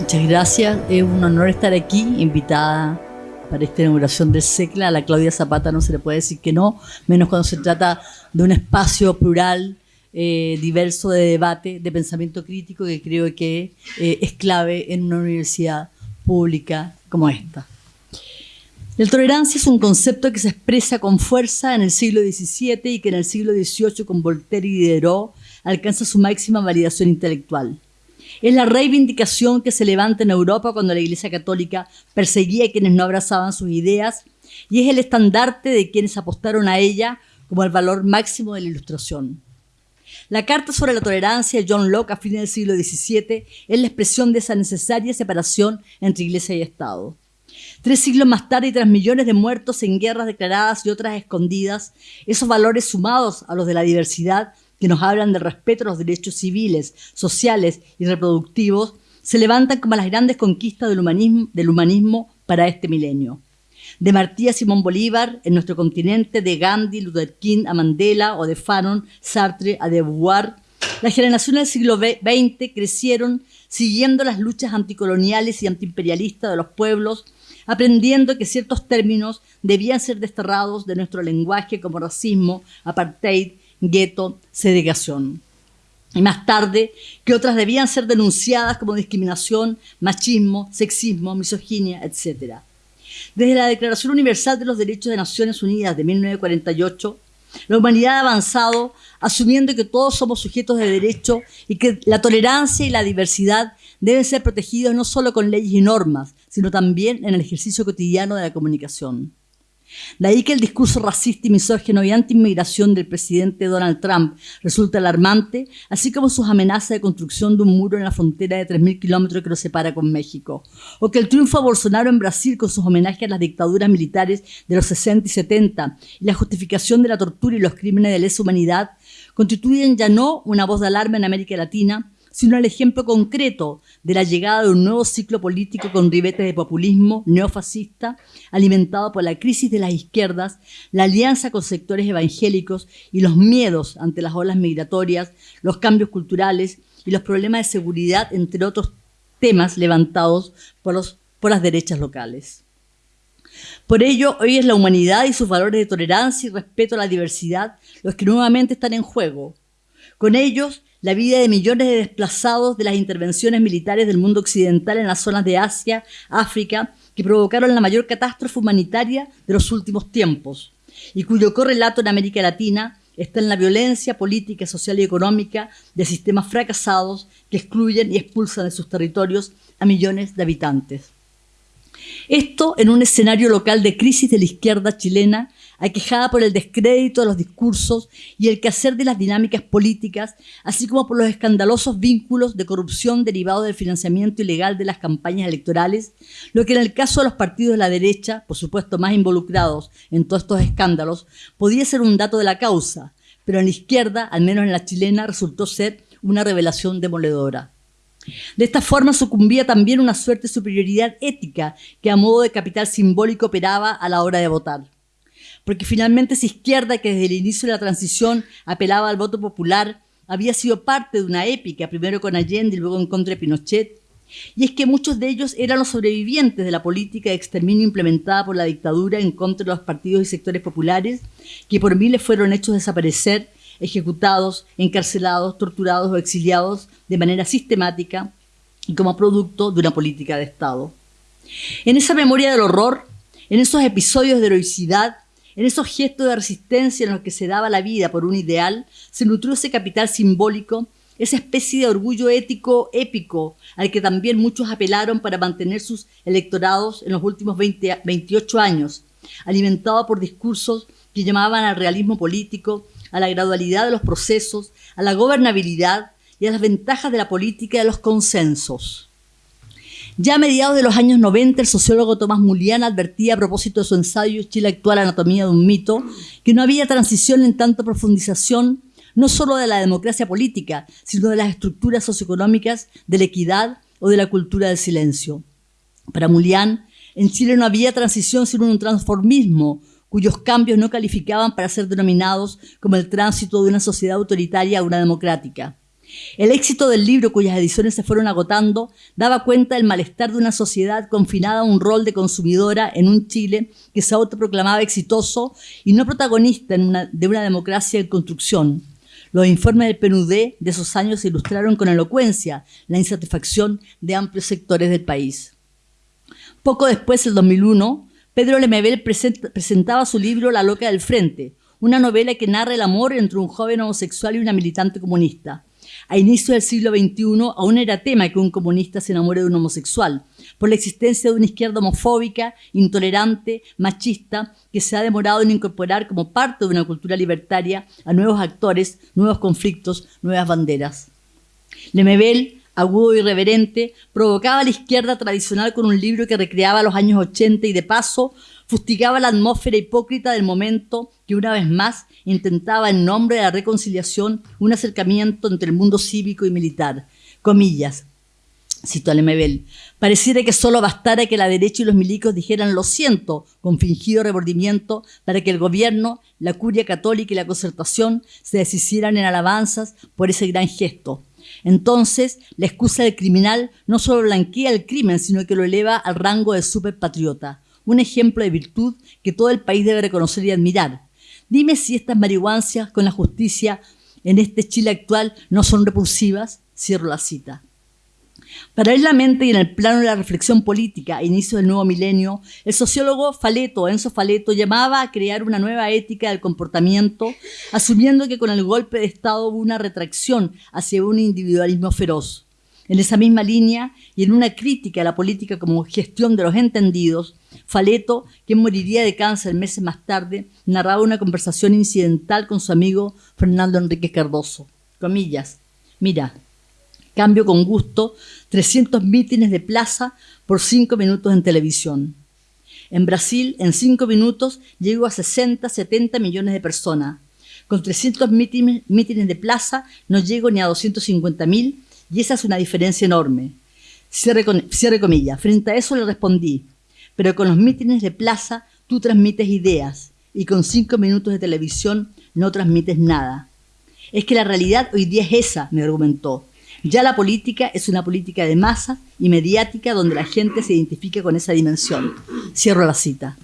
Muchas gracias. Es un honor estar aquí, invitada para esta inauguración del SECLA. A la Claudia Zapata no se le puede decir que no, menos cuando se trata de un espacio plural, eh, diverso de debate, de pensamiento crítico, que creo que eh, es clave en una universidad pública como esta. La tolerancia es un concepto que se expresa con fuerza en el siglo XVII y que en el siglo XVIII con Voltaire y Diderot alcanza su máxima validación intelectual. Es la reivindicación que se levanta en Europa cuando la Iglesia Católica perseguía a quienes no abrazaban sus ideas y es el estandarte de quienes apostaron a ella como el valor máximo de la Ilustración. La Carta sobre la Tolerancia de John Locke a fines del siglo XVII es la expresión de esa necesaria separación entre Iglesia y Estado. Tres siglos más tarde y tras millones de muertos en guerras declaradas y otras escondidas, esos valores sumados a los de la diversidad que nos hablan del respeto a los derechos civiles, sociales y reproductivos, se levantan como las grandes conquistas del humanismo, para este milenio. De Martí a Simón Bolívar en nuestro continente, de Gandhi, Luther King a Mandela o de Fanon, Sartre a De Beauvoir, las generaciones del siglo XX crecieron siguiendo las luchas anticoloniales y antiimperialistas de los pueblos, aprendiendo que ciertos términos debían ser desterrados de nuestro lenguaje como racismo, apartheid gueto, segregación. Y más tarde, que otras debían ser denunciadas como discriminación, machismo, sexismo, misoginia, etc. Desde la Declaración Universal de los Derechos de Naciones Unidas de 1948, la humanidad ha avanzado asumiendo que todos somos sujetos de derecho y que la tolerancia y la diversidad deben ser protegidos no solo con leyes y normas, sino también en el ejercicio cotidiano de la comunicación. De ahí que el discurso racista y misógino y anti-inmigración del presidente Donald Trump resulta alarmante, así como sus amenazas de construcción de un muro en la frontera de 3.000 kilómetros que lo separa con México. O que el triunfo Bolsonaro en Brasil con sus homenajes a las dictaduras militares de los 60 y 70 y la justificación de la tortura y los crímenes de lesa humanidad constituyen ya no una voz de alarma en América Latina, sino el ejemplo concreto de la llegada de un nuevo ciclo político con ribetes de populismo neofascista, alimentado por la crisis de las izquierdas, la alianza con sectores evangélicos y los miedos ante las olas migratorias, los cambios culturales y los problemas de seguridad, entre otros temas levantados por, los, por las derechas locales. Por ello, hoy es la humanidad y sus valores de tolerancia y respeto a la diversidad los que nuevamente están en juego. Con ellos, la vida de millones de desplazados de las intervenciones militares del mundo occidental en las zonas de Asia, África, que provocaron la mayor catástrofe humanitaria de los últimos tiempos y cuyo correlato en América Latina está en la violencia política, social y económica de sistemas fracasados que excluyen y expulsan de sus territorios a millones de habitantes. Esto en un escenario local de crisis de la izquierda chilena aquejada por el descrédito de los discursos y el quehacer de las dinámicas políticas, así como por los escandalosos vínculos de corrupción derivados del financiamiento ilegal de las campañas electorales, lo que en el caso de los partidos de la derecha, por supuesto más involucrados en todos estos escándalos, podía ser un dato de la causa, pero en la izquierda, al menos en la chilena, resultó ser una revelación demoledora. De esta forma sucumbía también una suerte de superioridad ética que a modo de capital simbólico operaba a la hora de votar porque finalmente esa izquierda que desde el inicio de la transición apelaba al voto popular había sido parte de una épica, primero con Allende y luego en contra de Pinochet, y es que muchos de ellos eran los sobrevivientes de la política de exterminio implementada por la dictadura en contra de los partidos y sectores populares, que por miles fueron hechos desaparecer, ejecutados, encarcelados, torturados o exiliados de manera sistemática y como producto de una política de Estado. En esa memoria del horror, en esos episodios de heroicidad, en esos gestos de resistencia en los que se daba la vida por un ideal, se nutrió ese capital simbólico, esa especie de orgullo ético épico al que también muchos apelaron para mantener sus electorados en los últimos 20, 28 años, alimentado por discursos que llamaban al realismo político, a la gradualidad de los procesos, a la gobernabilidad y a las ventajas de la política y de los consensos. Ya a mediados de los años 90, el sociólogo Tomás Mulián advertía a propósito de su ensayo Chile actual, anatomía de un mito, que no había transición en tanto profundización no solo de la democracia política, sino de las estructuras socioeconómicas, de la equidad o de la cultura del silencio. Para Mulián, en Chile no había transición sino un transformismo, cuyos cambios no calificaban para ser denominados como el tránsito de una sociedad autoritaria a una democrática. El éxito del libro, cuyas ediciones se fueron agotando, daba cuenta del malestar de una sociedad confinada a un rol de consumidora en un Chile que se autoproclamaba exitoso y no protagonista de una democracia en construcción. Los informes del PNUD de esos años ilustraron con elocuencia la insatisfacción de amplios sectores del país. Poco después, el 2001, Pedro Lemebel presentaba su libro La loca del frente, una novela que narra el amor entre un joven homosexual y una militante comunista. A inicios del siglo XXI aún era tema que un comunista se enamore de un homosexual, por la existencia de una izquierda homofóbica, intolerante, machista, que se ha demorado en incorporar como parte de una cultura libertaria a nuevos actores, nuevos conflictos, nuevas banderas. Lemebel, agudo y irreverente, provocaba a la izquierda tradicional con un libro que recreaba los años 80 y de paso fustigaba la atmósfera hipócrita del momento que una vez más intentaba en nombre de la reconciliación un acercamiento entre el mundo cívico y militar. Comillas, cito a Lemebel, pareciera que solo bastara que la derecha y los milicos dijeran lo siento con fingido remordimiento para que el gobierno, la curia católica y la concertación se deshicieran en alabanzas por ese gran gesto. Entonces, la excusa del criminal no solo blanquea el crimen, sino que lo eleva al rango de superpatriota un ejemplo de virtud que todo el país debe reconocer y admirar. Dime si estas marihuancias con la justicia en este Chile actual no son repulsivas. Cierro la cita. Paralelamente y en el plano de la reflexión política a inicio del nuevo milenio, el sociólogo Faleto, Enzo Faleto, llamaba a crear una nueva ética del comportamiento, asumiendo que con el golpe de Estado hubo una retracción hacia un individualismo feroz. En esa misma línea y en una crítica a la política como gestión de los entendidos, Faleto, quien moriría de cáncer meses más tarde, narraba una conversación incidental con su amigo Fernando Enrique Cardoso. Comillas, mira, cambio con gusto 300 mítines de plaza por 5 minutos en televisión. En Brasil, en 5 minutos, llego a 60, 70 millones de personas. Con 300 mítines, de plaza no llego ni a 250 mil y esa es una diferencia enorme. Cierre, cierre comillas. Frente a eso le respondí, pero con los mítines de plaza tú transmites ideas y con cinco minutos de televisión no transmites nada. Es que la realidad hoy día es esa, me argumentó. Ya la política es una política de masa y mediática donde la gente se identifica con esa dimensión. Cierro la cita.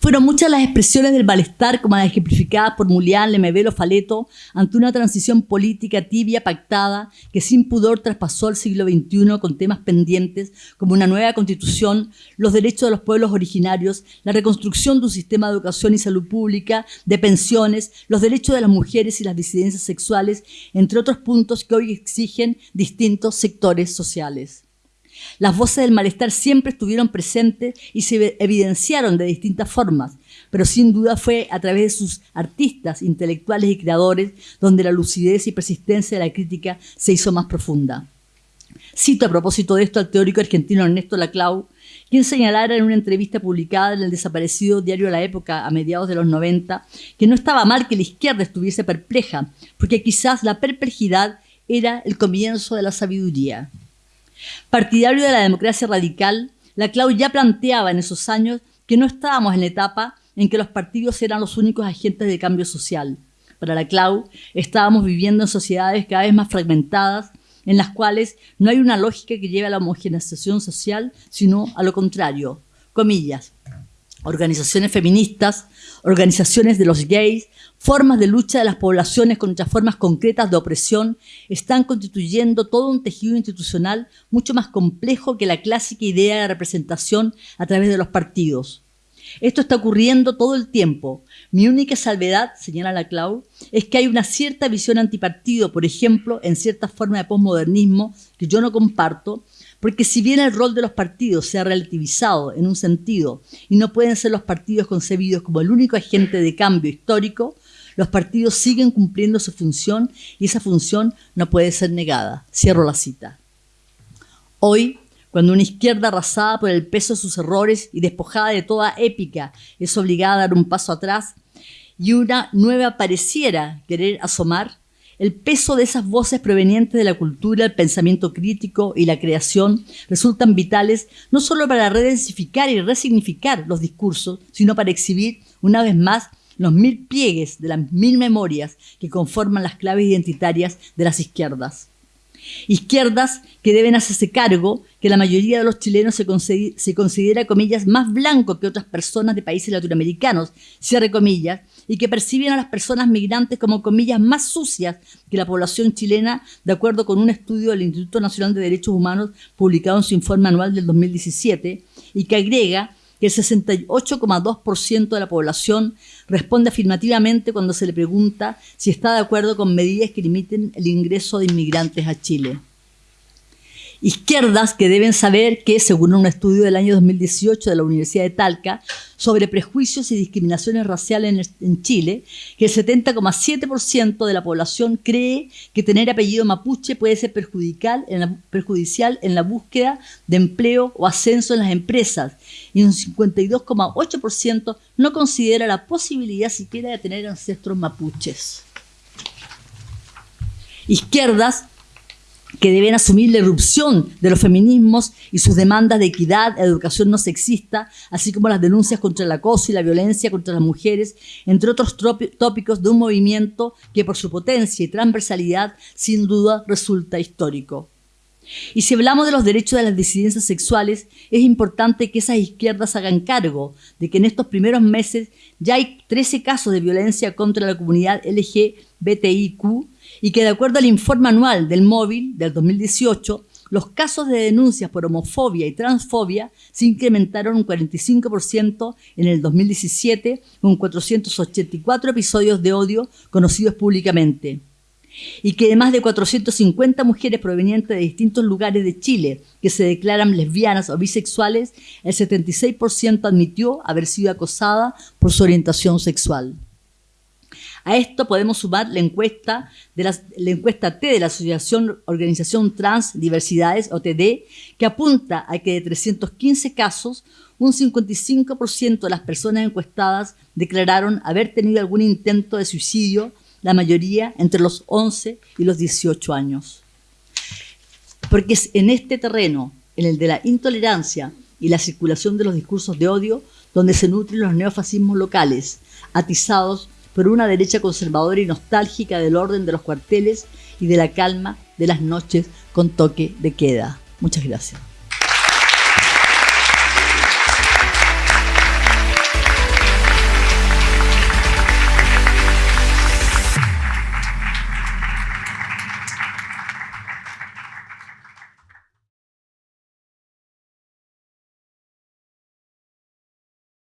Fueron muchas las expresiones del malestar, como las ejemplificadas por Mulián, Lemebel Faleto, ante una transición política tibia, pactada, que sin pudor traspasó al siglo XXI con temas pendientes como una nueva constitución, los derechos de los pueblos originarios, la reconstrucción de un sistema de educación y salud pública, de pensiones, los derechos de las mujeres y las disidencias sexuales, entre otros puntos que hoy exigen distintos sectores sociales. Las voces del malestar siempre estuvieron presentes y se evidenciaron de distintas formas, pero sin duda fue a través de sus artistas, intelectuales y creadores donde la lucidez y persistencia de la crítica se hizo más profunda. Cito a propósito de esto al teórico argentino Ernesto Laclau, quien señalara en una entrevista publicada en el desaparecido diario La Época a mediados de los 90 que no estaba mal que la izquierda estuviese perpleja, porque quizás la perplejidad era el comienzo de la sabiduría. Partidario de la democracia radical, la Clau ya planteaba en esos años que no estábamos en la etapa en que los partidos eran los únicos agentes de cambio social. Para la Clau, estábamos viviendo en sociedades cada vez más fragmentadas, en las cuales no hay una lógica que lleve a la homogeneización social, sino a lo contrario. Comillas, organizaciones feministas, organizaciones de los gays, formas de lucha de las poblaciones contra formas concretas de opresión, están constituyendo todo un tejido institucional mucho más complejo que la clásica idea de representación a través de los partidos. Esto está ocurriendo todo el tiempo. Mi única salvedad, señala la Clau, es que hay una cierta visión antipartido, por ejemplo, en cierta forma de posmodernismo que yo no comparto, porque si bien el rol de los partidos se ha relativizado en un sentido y no pueden ser los partidos concebidos como el único agente de cambio histórico, los partidos siguen cumpliendo su función y esa función no puede ser negada. Cierro la cita. Hoy, cuando una izquierda arrasada por el peso de sus errores y despojada de toda épica es obligada a dar un paso atrás y una nueva pareciera querer asomar, el peso de esas voces provenientes de la cultura, el pensamiento crítico y la creación resultan vitales no solo para redensificar y resignificar los discursos, sino para exhibir una vez más los mil pliegues de las mil memorias que conforman las claves identitarias de las izquierdas. Izquierdas que deben hacerse cargo que la mayoría de los chilenos se, considera, comillas, más blanco que otras personas de países latinoamericanos, cierre comillas, y que perciben a las personas migrantes como comillas más sucias que la población chilena, de acuerdo con un estudio del Instituto Nacional de Derechos Humanos publicado en su informe anual del 2017, y que agrega que el 68,2% de la población responde afirmativamente cuando se le pregunta si está de acuerdo con medidas que limiten el ingreso de inmigrantes a Chile. Izquierdas que deben saber que, según un estudio del año 2018 de la Universidad de Talca sobre prejuicios y discriminaciones raciales en, Chile, que el 70,7% de la población cree que tener apellido mapuche puede ser perjudicial en, la, búsqueda de empleo o ascenso en las empresas, y un 52,8% no considera la posibilidad siquiera de tener ancestros mapuches. Izquierdas que deben asumir la irrupción de los feminismos y sus demandas de equidad, educación no sexista, así como las denuncias contra el acoso y la violencia contra las mujeres, entre otros tópicos de un movimiento que por su potencia y transversalidad sin duda resulta histórico. Y si hablamos de los derechos de las disidencias sexuales, es importante que esas izquierdas hagan cargo de que en estos primeros meses ya hay 13 casos de violencia contra la comunidad LGBTIQ y que de acuerdo al informe anual del móvil del 2018, los casos de denuncias por homofobia y transfobia se incrementaron un 45% en el 2017 con 484 episodios de odio conocidos públicamente. Y que de más de 450 mujeres provenientes de distintos lugares de Chile que se declaran lesbianas o bisexuales, el 76% admitió haber sido acosada por su orientación sexual. A esto podemos sumar la encuesta, de la, encuesta T de la Asociación Organización Trans Diversidades, OTD, que apunta a que de 315 casos, un 55% de las personas encuestadas declararon haber tenido algún intento de suicidio, la mayoría entre los 11 y los 18 años. Porque es en este terreno, en el de la intolerancia y la circulación de los discursos de odio, donde se nutren los neofascismos locales, atizados por una derecha conservadora y nostálgica del orden de los cuarteles y de la calma de las noches con toque de queda. Muchas gracias.